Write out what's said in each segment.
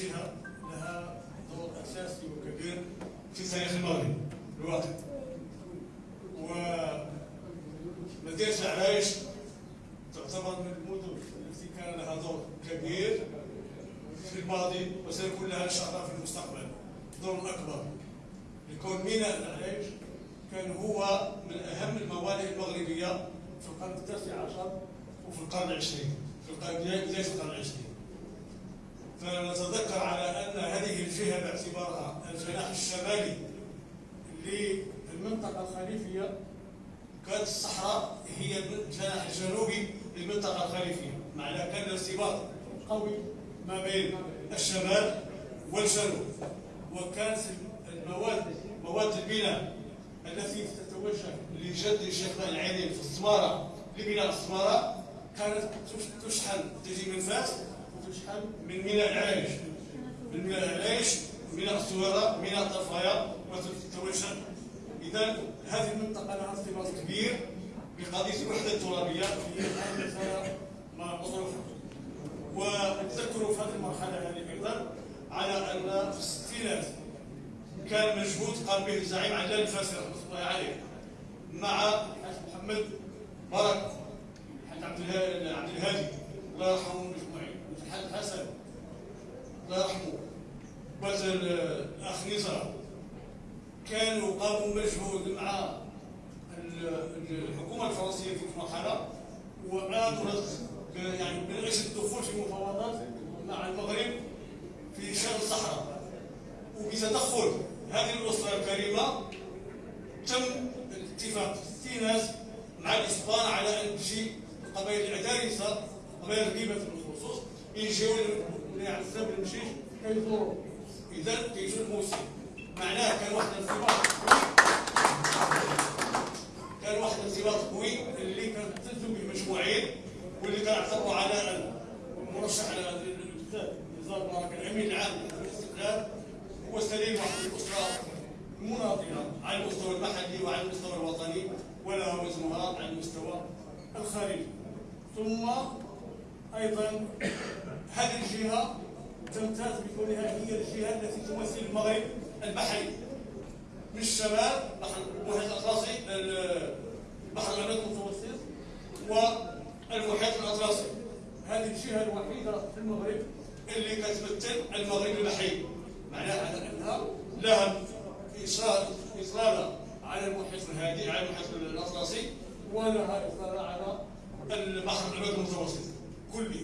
جهة لها دور أساسي وكبير في تاريخ المغرب الواقع مدينة عرايش تعتبر من المدن التي كان لها دور كبير في الماضي وسيكون لها إن شاء الله في المستقبل دور أكبر. لكون ميناء العرايش كان هو من أهم الموانئ المغربية في القرن التاسع عشر وفي القرن العشرين في القرن بداية القرن العشرين. فنتذكر على أن هذه الجهة باعتبارها الجناح الشمالي للمنطقة الخليفية كانت الصحراء هي الجناح الجنوبي للمنطقة الخليفية. معناه كان ارتباط قوي ما بين الشمال والجنوب. وكانت المواد مواد البناء التي تتوجه لجد الشيخ العينين في السماره لبناء السماره كانت تشحن تجي من فاس من ميناء العريش من ميناء العريش ميناء السويره ميناء طرفايه وتتوجه إذا هذه المنطقة لها ارتباط كبير بقضية الوحدة الترابية في هذه مطروحه وتذكروا في هذه المرحلة هذه أيضا على أن في الستينات كان مجهود قام به الزعيم عدنان الفاسي رحمة الله عليه مع الحاج محمد برك الحاج عبد الهادي الله يرحمه الحاج حسن الله يرحمه الاخ نزار كانوا قاموا مجهود مع الحكومة الفرنسية في المرحلة وآمرت يعني أجل الدخول في مفاوضات مع المغرب في شان الصحراء. وبتدخل هذه الأسرة الكريمة تم الاتفاق في ناس مع الإسبان على أن تجي القبائل الادارسه قبائل الغيبه بالخصوص يجيو لعزاب المشيش كيزوروا اذا كيجوا الموسم معناه كان واحد الارتباط كان واحد الارتباط قوي. اللي تلزم به مجموعين واللي كان اعتبروا على المرشح على نزار مبارك الامين العام للاستقلال هو سليم واحد الأسرة المناضله على المستوى المحلي وعلى المستوى الوطني ولها وزنها على المستوى الخارجي. ثم أيضا هذه الجهة تمتاز بكونها هي الجهة التي تمثل المغرب البحري. من الشمال بحر المحيط الأطلسي البحر الابيض المتوسط والمحيط الأطلسي. هذه الجهة الوحيدة في المغرب اللي كتمثل المغرب البحري. معناها أنها لها اصرار على المحيط الهادي على المحيط الأطلسي ولها إصرار على البحر الابيض المتوسط. كله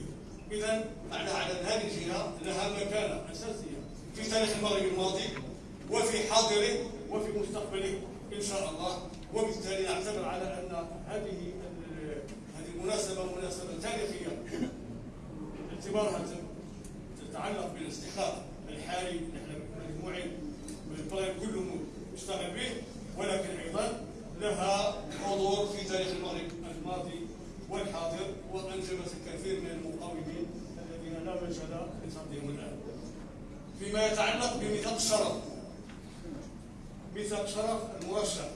اذا معناها على هذه الجهة لها مكانة أساسية في تاريخ المغرب الماضي وفي حاضره وفي مستقبله إن شاء الله. وبالتالي نعتبر على أن هذه هذه المناسبة مناسبة تاريخية. باعتبارها تتعلق بالاستحقاق الحالي نحن مجموعين من الطلاب كله مشتغل به ولكن أيضا لها حضور في تاريخ المغرب الماضي. والحاضر وانجبت الكثير من المقاومين الذين لا مجال لصدهم الآن. فيما يتعلق بميثاق الشرف. ميثاق شرف المرشح.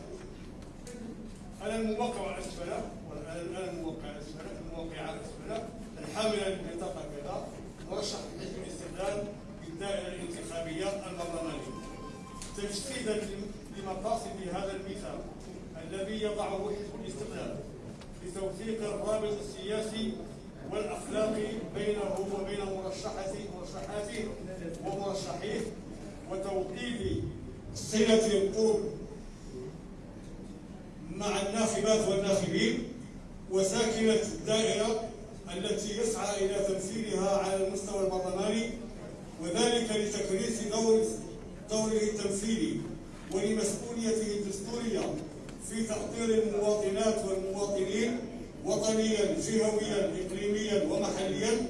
على الموقع على اسفله والان الموقع أسفله؟ الموقع على أسفله. الحامله للبطاقه كذا مرشح حزب الاستقلال في الدائره الانتخابية البرلمانية. تجسيدا لمقاصد هذا الميثاق الذي يضعه حزب الاستقلال لتوثيق الرابط السياسي والاخلاقي بينه وبين مرشحته مرشحاته ومرشحيه وتوطيد صلة القرب مع الناخبات والناخبين وساكنة الدائرة التي يسعى إلى تمثيلها على المستوى البرلماني وذلك لتكريس دور دوره التمثيلي ولمسؤوليته الدستورية في تأطير المواطنات والمواطنين وطنيا جهويا إقليميا ومحليا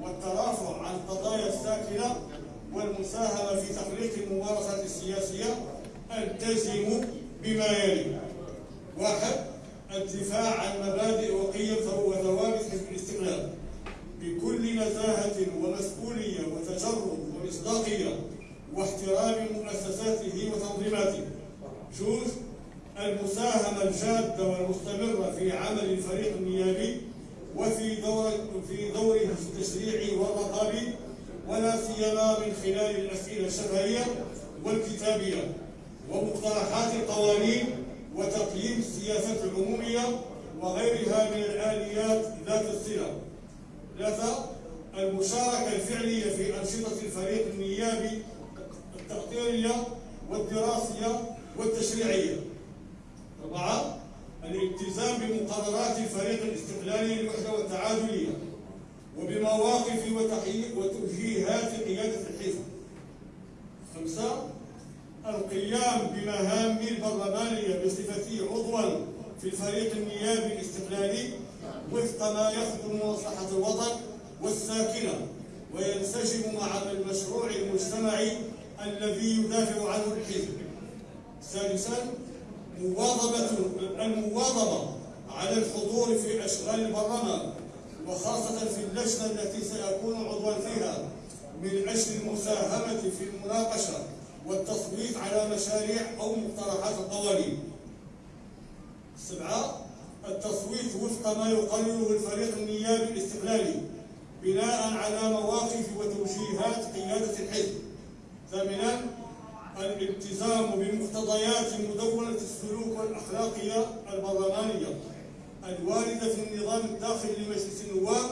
والترافع عن القضايا الساكنة والمساهمة في تخليق الممارسات السياسية التزم بما يلي. واحد الدفاع عن مبادئ وقيم وثوابت حزب الاستقلال. بكل نزاهة ومسؤولية وتجرد ومصداقية واحترام مؤسساته وتنظيماته. جوز المساهمة الجادة والمستمرة في عمل الفريق النيابي وفي دور في دوره التشريعي والرقابي ولا سيما من خلال الأسئلة الشفهية والكتابية ومقترحات القوانين وتقييم السياسات العمومية وغيرها من الآليات ذات الصلة. ثلاثة المشاركة الفعلية في أنشطة الفريق النيابي التقديرية والدراسية والتشريعية. أربعة الالتزام بمقررات الفريق الاستقلالي للوحدة والتعادلية وبمواقف وتوجيهات قيادة الحزب خمسة القيام بمهام البرلمانية بصفته عضوا في الفريق النيابي الاستقلالي وفق ما يخدم مصلحة الوطن والساكنة وينسجم مع المشروع المجتمعي الذي يدافع عنه الحزب. ثالثا مواظبة المواظبة على الحضور في أشغال البرلمان وخاصة في اللجنة التي سيكون عضوا فيها من أجل المساهمة في المناقشة والتصويت على مشاريع أو مقترحات القوانين. سبعة التصويت وفق ما يقرره الفريق النيابي الاستقلالي بناء على مواقف وتوجيهات قيادة الحزب ثامنا الالتزام بمقتضيات مدونة السلوك والأخلاقية البرلمانية. الواردة في النظام الداخلي لمجلس النواب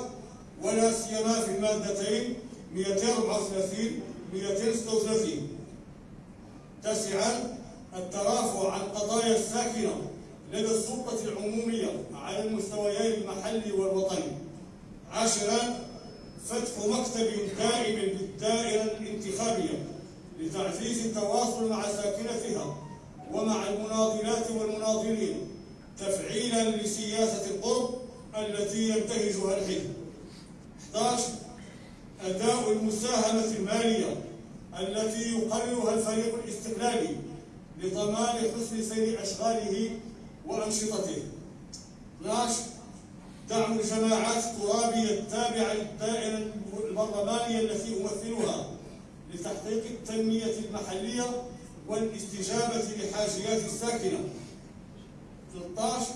ولا سيما في المادتين 234 236 تاسعا الترافع عن قضايا الساكنة لدى السلطة العمومية على المستويين المحلي والوطني. عاشرا فتح مكتب دائم بالدائرة الانتخابية. لتعزيز التواصل مع ساكنتها ومع المناضلات والمناضلين تفعيلا لسياسة القرب التي ينتهجها الحزب 11 أداء المساهمة المالية التي يقررها الفريق الاستقلالي لضمان حسن سير أشغاله وأنشطته. 12 دعم الجماعات الترابية التابعة للدائرة البرلمانية التي أمثلها لتحقيق التنمية المحلية والاستجابة لحاجيات الساكنة. 13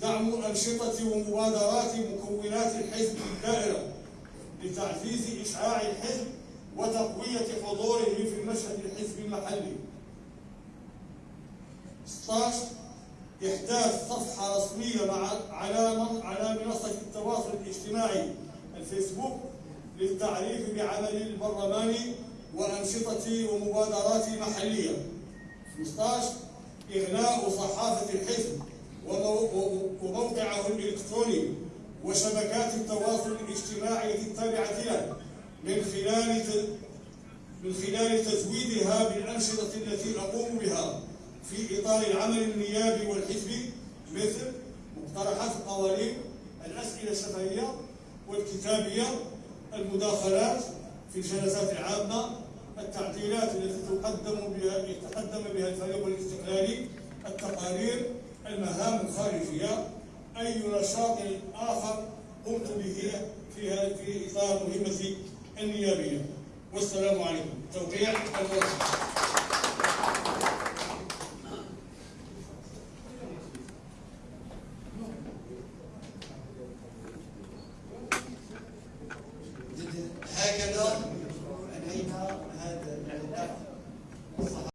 دعم أنشطة ومبادرات مكونات الحزب الدائرة لتعزيز إشعاع الحزب وتقوية حضوره في المشهد الحزبي المحلي. 16 إحداث صفحة رسمية مع على على منصة التواصل الاجتماعي الفيسبوك للتعريف بعمل البرلمان وأنشطة ومبادرات محلية. 15 إغلاق صحافة الحزب وموقعه الإلكتروني وشبكات التواصل الاجتماعي التابعة له من خلال من خلال تزويدها بالأنشطة التي أقوم بها في إطار العمل النيابي والحزبي مثل مقترحات القوانين الأسئلة الشفهية والكتابية المداخلات في الجلسات العامة التعديلات التي تقدم بها يتقدم بها الفريق الاستقلالي التقارير المهام الخارجية أي نشاط آخر قمت به في في إطار مهمتي النيابية. والسلام عليكم. توقيع المرشد